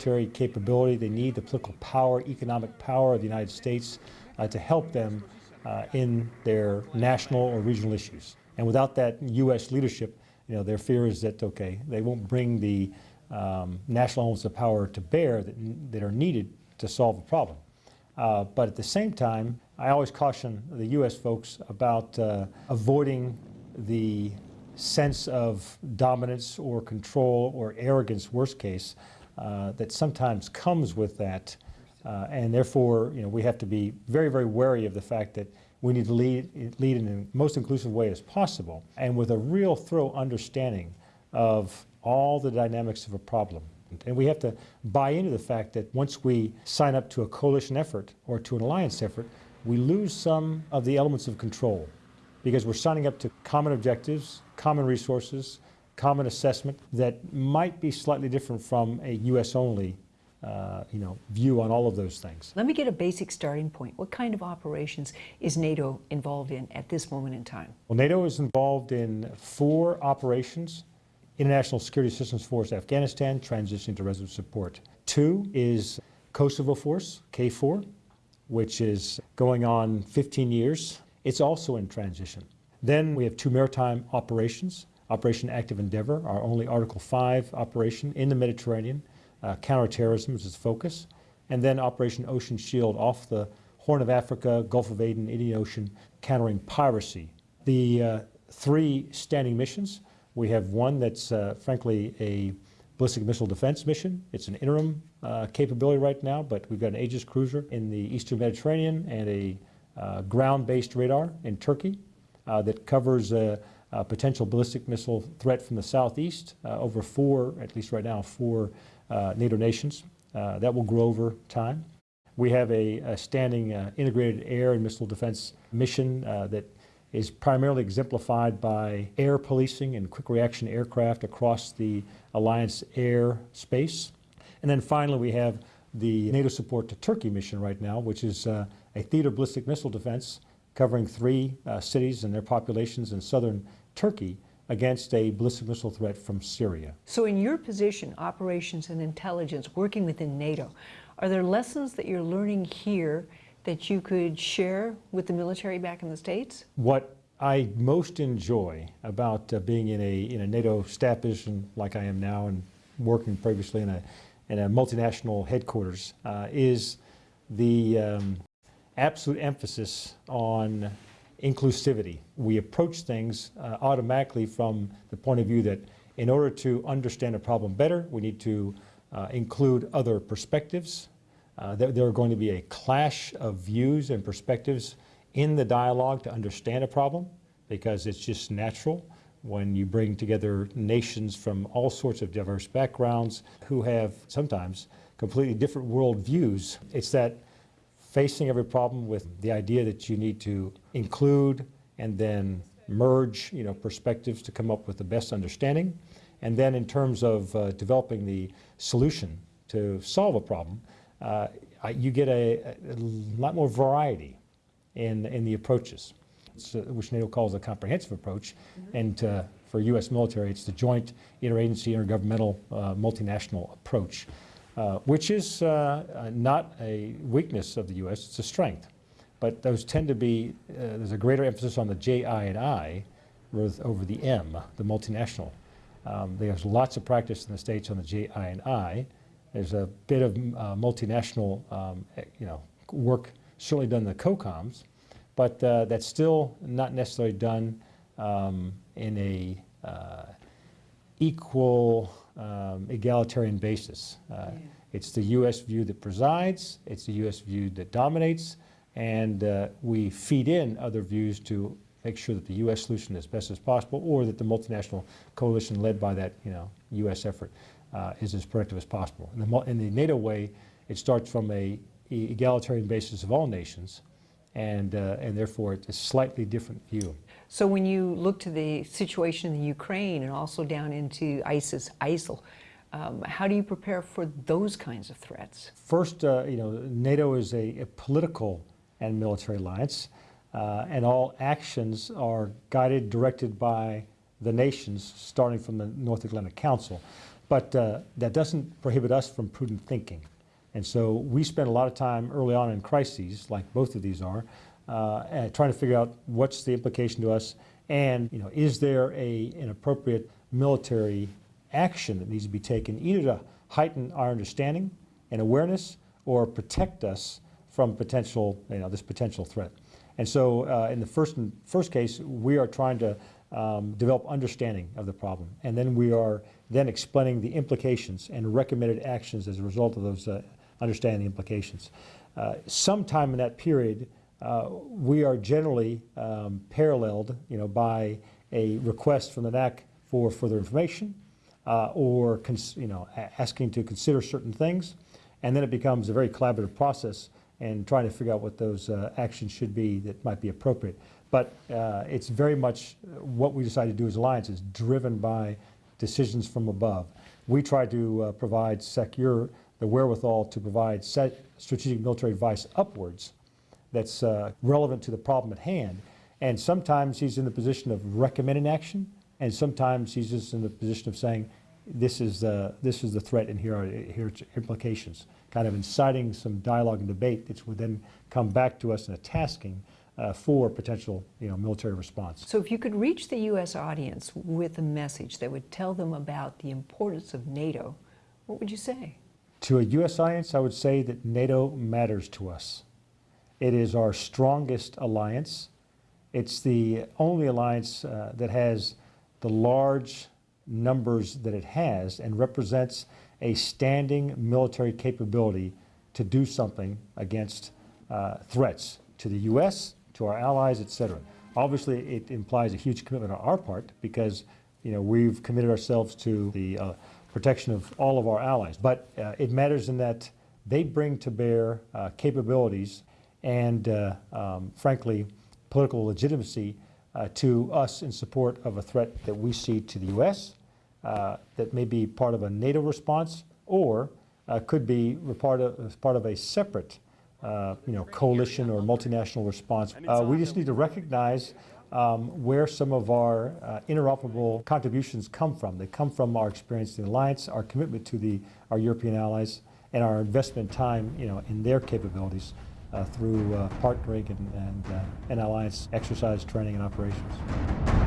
military capability. They need the political power, economic power of the United States uh, to help them uh, in their national or regional issues. And without that U.S. leadership, you know, their fear is that, okay, they won't bring the um, national elements of power to bear that, that are needed to solve the problem. Uh, but at the same time, I always caution the U.S. folks about uh, avoiding the sense of dominance or control or arrogance, worst case, uh, that sometimes comes with that. Uh, and therefore, you know, we have to be very, very wary of the fact that we need to lead, lead in the most inclusive way as possible and with a real thorough understanding of all the dynamics of a problem. And we have to buy into the fact that once we sign up to a coalition effort or to an alliance effort, we lose some of the elements of control because we're signing up to common objectives, common resources, common assessment that might be slightly different from a U.S. only uh, you know, view on all of those things. Let me get a basic starting point. What kind of operations is NATO involved in at this moment in time? Well, NATO is involved in four operations. International Security Assistance Force Afghanistan, transitioning to resolute support. Two is Kosovo Force, KFOR, which is going on 15 years. It's also in transition. Then we have two maritime operations, Operation Active Endeavor, our only Article 5 operation in the Mediterranean, uh, counterterrorism is its focus, and then Operation Ocean Shield off the Horn of Africa, Gulf of Aden, Indian Ocean, countering piracy. The uh, three standing missions, we have one that's uh, frankly a ballistic missile defense mission. It's an interim uh, capability right now, but we've got an Aegis cruiser in the eastern Mediterranean and a uh, ground-based radar in Turkey uh, that covers a, potential ballistic missile threat from the southeast over four, at least right now, four uh, NATO nations. Uh, that will grow over time. We have a, a standing uh, integrated air and missile defense mission that is primarily exemplified by air policing and quick reaction aircraft across the alliance air space. And then finally, we have the NATO support to Turkey mission right now, which is uh, a theater ballistic missile defense covering three uh, cities and their populations in southern Turkey against a ballistic missile threat from Syria. So in your position, operations and intelligence, working within NATO, are there lessons that you're learning here that you could share with the military back in the States? What I most enjoy about uh, being in a, in a NATO staff position like I am now and working previously in a, in a multinational headquarters uh, is the um, absolute emphasis on inclusivity. We approach things uh, automatically from the point of view that in order to understand a problem better, we need to uh, include other perspectives. Uh, there, there, are going to be a clash of views and perspectives in the dialogue to understand a problem because it's just natural when you bring together nations from all sorts of diverse backgrounds who have sometimes completely different world views. It's that facing every problem with the idea that you need to include and then merge you know, perspectives to come up with the best understanding. And then in terms of uh, developing the solution to solve a problem, uh, you get a, a, lot more variety in, in the approaches, uh, which NATO calls a comprehensive approach. Mm -hmm. And uh, for U.S. military, it's the joint interagency, intergovernmental, uh, multinational approach. Uh, which is uh, uh, not a weakness of the U.S., it's a strength. But those tend to be, there's a greater emphasis on the J, I, and I over the M, the multinational. Um, there's lots of practice in the States on the J, I, and I. There's a bit of uh, multinational um, eh, you know, work certainly done in the COCOMs, but uh, that's still not necessarily done um, in a uh, equal um, egalitarian basis. Uh, yeah. It's the U.S. view that presides, it's the U.S. view that dominates, and uh, we feed in other views to make sure that the U.S. solution is best as possible or that the multinational coalition led by that you know, U.S. effort uh, is as productive as possible. In the, in the, NATO way, it starts from a egalitarian basis of all nations, and, uh, and therefore it's a slightly different view. So when you look to the situation in the Ukraine and also down into ISIS, ISIL, um, how do you prepare for those kinds of threats? First, uh, you know, NATO is a, a political and military alliance, uh, and all actions are guided, directed by the nations, starting from the North Atlantic Council. But uh, that doesn't prohibit us from prudent thinking. And so we spend a lot of time early on in crises, like both of these are, uh, trying to figure out what's the implication to us, and you know, is there a, an appropriate military action that needs to be taken, either to heighten our understanding and awareness, or protect us from potential, you know, this potential threat. And so, uh, in the first first case, we are trying to um, develop understanding of the problem, and then we are then explaining the implications and recommended actions as a result of those uh, understanding the implications. Uh, sometime in that period, uh, we are generally um, paralleled, you know, by a request from the NAC for further information, uh, or you know, asking to consider certain things, and then it becomes a very collaborative process and trying to figure out what those uh, actions should be that might be appropriate. But uh, it's very much what we decide to do as Alliance is driven by decisions from above. We try to uh, provide secure the wherewithal to provide strategic military advice upwards that's uh, relevant to the problem at hand. And sometimes he's in the position of recommending action, and sometimes he's just in the position of saying, this is the, this is the threat and here are, here are its implications, kind of inciting some dialogue and debate that would then come back to us in a tasking uh, for potential you know, military response. So if you could reach the U.S. audience with a message that would tell them about the importance of NATO, what would you say? To a U.S. audience, I would say that NATO matters to us. It is our strongest alliance. It's the only alliance uh, that has the large numbers that it has and represents a standing military capability to do something against uh, threats to the U.S., to our allies, et cetera. Obviously, it implies a huge commitment on our part because you know, we've committed ourselves to the uh, protection of all of our allies. But uh, it matters in that they bring to bear uh, capabilities and, uh, um, frankly, political legitimacy uh, to us in support of a threat that we see to the U.S. uh, that may be part of a NATO response or uh, could be part of, part of a separate uh, you know, coalition or multinational response. Uh, we just need to recognize um, where some of our uh, interoperable contributions come from. They come from our experience in the alliance, our commitment to the, our European allies, and our investment time you know, in their capabilities uh, through uh, partnering and, and, uh, and alliance exercise, training, and operations.